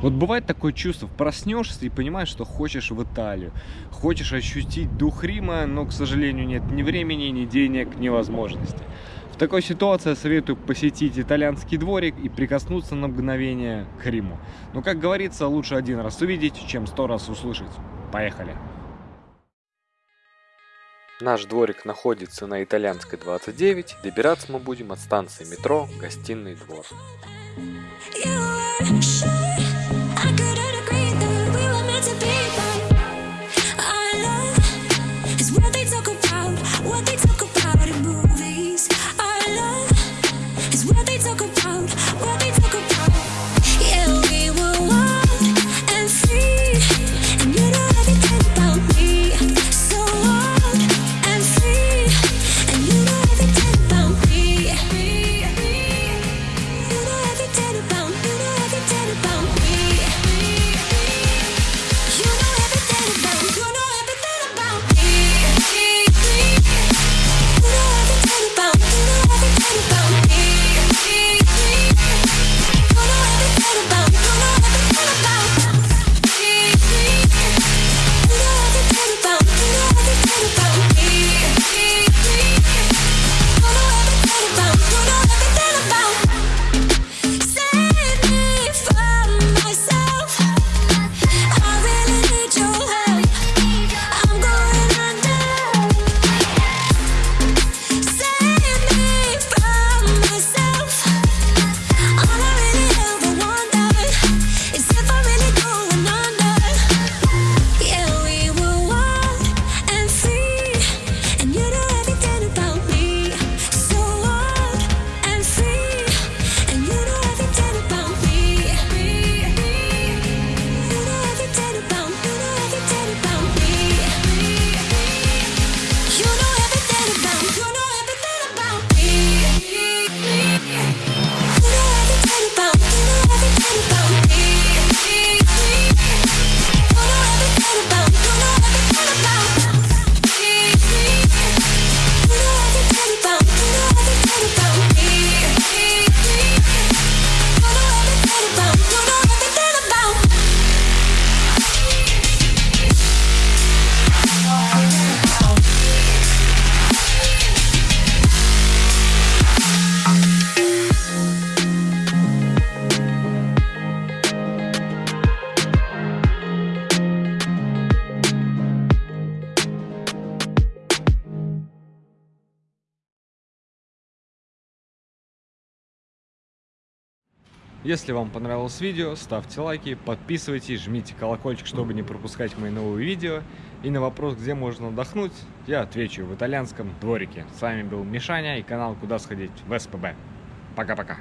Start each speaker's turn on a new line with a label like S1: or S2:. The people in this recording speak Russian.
S1: Вот бывает такое чувство, проснешься и понимаешь, что хочешь в Италию, хочешь ощутить дух Рима, но, к сожалению, нет ни времени, ни денег, ни возможности. В такой ситуации я советую посетить итальянский дворик и прикоснуться на мгновение к Риму. Но, как говорится, лучше один раз увидеть, чем сто раз услышать. Поехали! Наш дворик находится на Итальянской 29. Добираться мы будем от станции метро Гостиный двор. what they talk about it, move. Если вам понравилось видео, ставьте лайки, подписывайтесь, жмите колокольчик, чтобы не пропускать мои новые видео. И на вопрос, где можно отдохнуть, я отвечу в итальянском дворике. С вами был Мишаня и канал Куда сходить в СПБ. Пока-пока.